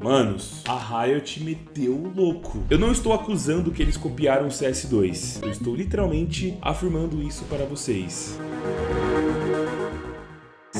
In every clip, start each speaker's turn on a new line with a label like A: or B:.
A: Manos, a Riot meteu o louco. Eu não estou acusando que eles copiaram o CS2. Eu estou literalmente afirmando isso para vocês.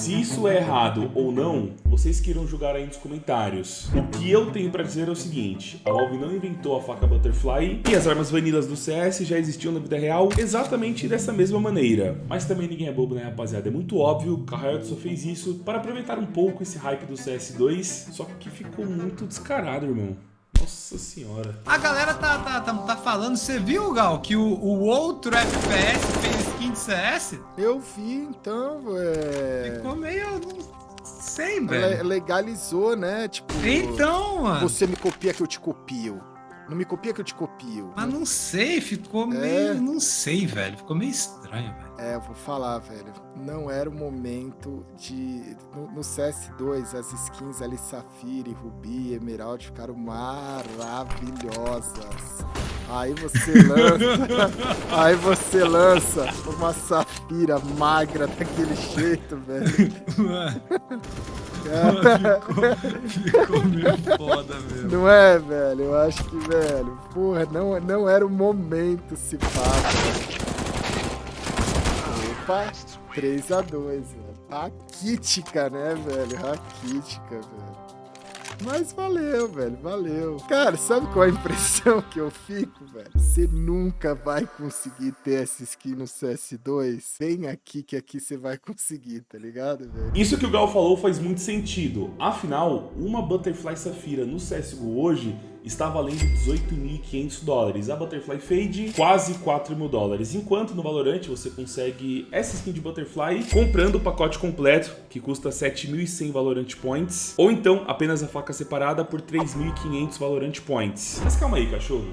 A: Se isso é errado ou não, vocês queiram julgar aí nos comentários. O que eu tenho pra dizer é o seguinte, a Valve não inventou a faca Butterfly e as armas vanilas do CS já existiam na vida real exatamente dessa mesma maneira. Mas também ninguém é bobo, né rapaziada? É muito óbvio que a Riot só fez isso para aproveitar um pouco esse hype do CS2, só que ficou muito descarado, irmão. Nossa senhora.
B: A galera tá, tá, tá, tá falando, você viu, Gal, que o, o outro FPS fez skin de CS?
C: Eu vi, então, velho.
B: Ficou meio... Sei, velho.
C: Legalizou, né? Tipo...
B: Então, mano.
C: Você me copia que eu te copio. Não me copia que eu te copio.
B: Mas não sei, ficou é. meio... Não sei, velho. Ficou meio estranho, velho.
C: É, eu vou falar, velho. Não era o momento de. No, no, CS2, as skins ali, Safira, Rubi, Emerald, ficaram maravilhosas. Aí você lança. aí você lança uma Safira magra daquele jeito, velho.
B: Mano, ficou, ficou meio foda mesmo.
C: Não é, velho? Eu acho que, velho, porra, não, não era o momento se passa. Opa, 3x2, velho. Raquítica, né, velho? Raquítica, velho. Mas valeu, velho, valeu. Cara, sabe qual é a impressão que eu fico, velho? Você nunca vai conseguir ter essa skin no CS2. Vem aqui que aqui você vai conseguir, tá ligado, velho?
A: Isso que o Gal falou faz muito sentido. Afinal, uma Butterfly Safira no CSGO hoje está valendo 18.500 dólares. A Butterfly Fade, quase 4 mil dólares. Enquanto no Valorant você consegue essa skin de Butterfly comprando o pacote completo, que custa 7.100 Valorant Points, ou então apenas a faca separada por 3.500 Valorant Points. Mas calma aí, cachorro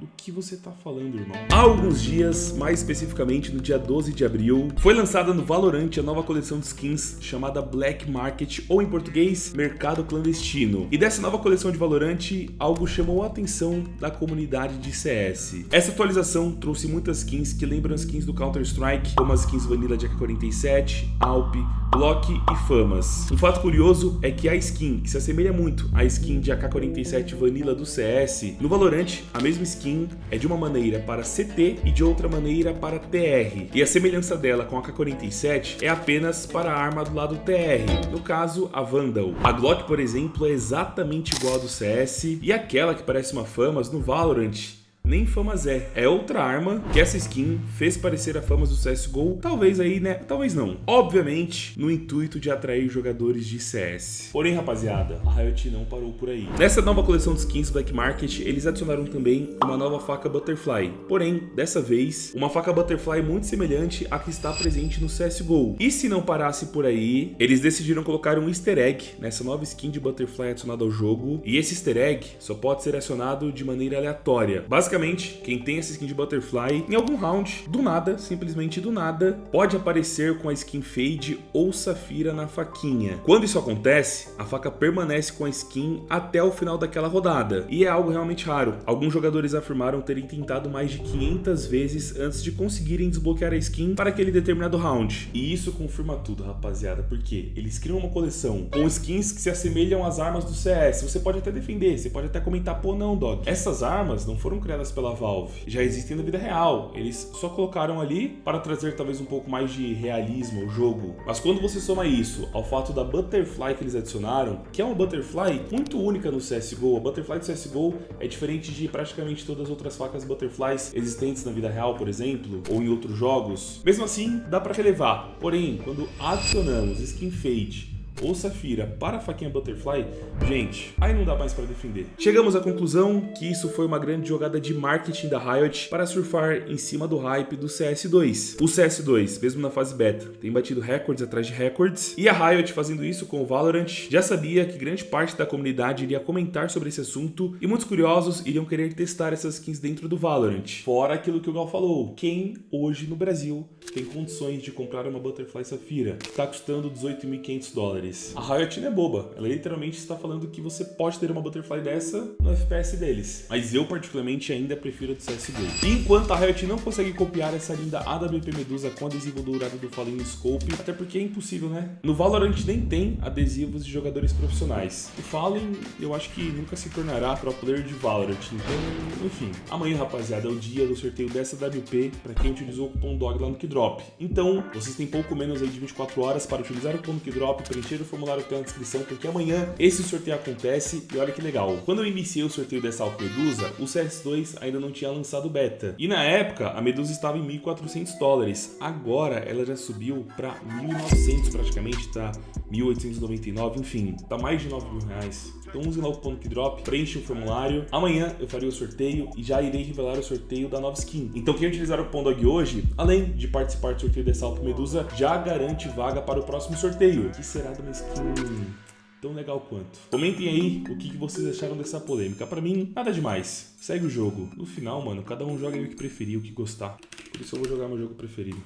A: do que você tá falando, irmão. Há alguns dias, mais especificamente no dia 12 de abril, foi lançada no Valorant a nova coleção de skins chamada Black Market, ou em português, Mercado Clandestino. E dessa nova coleção de Valorant, algo chamou a atenção da comunidade de CS. Essa atualização trouxe muitas skins que lembram as skins do Counter-Strike, como as skins Vanilla de AK-47, Alp, Block e Famas. Um fato curioso é que a skin, que se assemelha muito à skin de AK-47 Vanilla do CS, no Valorant, a mesma skin skin é de uma maneira para CT e de outra maneira para TR. E a semelhança dela com a K-47 é apenas para a arma do lado TR, no caso a Vandal. A Glock, por exemplo, é exatamente igual a do CS e aquela que parece uma Famas no Valorant nem Famas é. É outra arma que essa skin fez parecer a Famas do CSGO, talvez aí, né? Talvez não. Obviamente, no intuito de atrair jogadores de CS. Porém, rapaziada, a Riot não parou por aí. Nessa nova coleção de skins Black Market, eles adicionaram também uma nova faca Butterfly. Porém, dessa vez, uma faca Butterfly muito semelhante à que está presente no CSGO. E se não parasse por aí, eles decidiram colocar um easter egg nessa nova skin de Butterfly adicionada ao jogo. E esse easter egg só pode ser acionado de maneira aleatória. Basicamente, Basicamente, quem tem essa skin de Butterfly, em algum round, do nada, simplesmente do nada, pode aparecer com a skin Fade ou Safira na faquinha. Quando isso acontece, a faca permanece com a skin até o final daquela rodada, e é algo realmente raro. Alguns jogadores afirmaram terem tentado mais de 500 vezes antes de conseguirem desbloquear a skin para aquele determinado round. E isso confirma tudo, rapaziada, porque eles criam uma coleção com skins que se assemelham às armas do CS. Você pode até defender, você pode até comentar, pô não, dog. Essas armas não foram criadas pela Valve já existem na vida real. Eles só colocaram ali para trazer talvez um pouco mais de realismo ao jogo. Mas quando você soma isso ao fato da Butterfly que eles adicionaram, que é uma Butterfly muito única no CSGO, a Butterfly do CSGO é diferente de praticamente todas as outras facas Butterflies existentes na vida real, por exemplo, ou em outros jogos. Mesmo assim, dá para relevar. Porém, quando adicionamos Skin Fade ou Safira para a faquinha Butterfly, gente, aí não dá mais para defender. Chegamos à conclusão que isso foi uma grande jogada de marketing da Riot para surfar em cima do hype do CS2. O CS2, mesmo na fase beta, tem batido recordes atrás de recordes, e a Riot fazendo isso com o Valorant já sabia que grande parte da comunidade iria comentar sobre esse assunto e muitos curiosos iriam querer testar essas skins dentro do Valorant. Fora aquilo que o Gal falou, quem hoje no Brasil tem condições de comprar uma Butterfly Safira, está custando 18.500 dólares? Dólares. A Riot não é boba, ela literalmente está falando que você pode ter uma Butterfly dessa no FPS deles. Mas eu particularmente ainda prefiro a do CSGO. Enquanto a Riot não consegue copiar essa linda AWP Medusa com adesivo dourado do Fallen Scope, até porque é impossível, né? No Valorant nem tem adesivos de jogadores profissionais. O Fallen, eu acho que nunca se tornará pro player de Valorant, então, enfim. Amanhã, rapaziada, é o dia do sorteio dessa WP para quem utilizou o cupom DOG lá no Kidrop. Então, vocês têm pouco menos aí de 24 horas para utilizar o cupom Kidrop, preencher o formulário que tem na descrição, porque amanhã esse sorteio acontece e olha que legal. Quando eu iniciei o sorteio dessa Alp Medusa, o CS2 ainda não tinha lançado beta. E na época, a Medusa estava em 1.400 dólares. Agora, ela já subiu para 1.900 praticamente, tá? 1.899, enfim, tá mais de 9 mil reais. Então use lá o cupom Kidrop, preencha o formulário. Amanhã eu farei o sorteio e já irei revelar o sorteio da nova skin. Então quem utilizar o cupom DOG hoje, além de participar do sorteio dessa Alp Medusa, já garante vaga para o próximo sorteio, que será de uma skin tão legal quanto. Comentem aí o que vocês acharam dessa polêmica. Pra mim, nada demais. Segue o jogo. No final, mano, cada um joga o que preferir, o que gostar. Por isso eu vou jogar meu jogo preferido.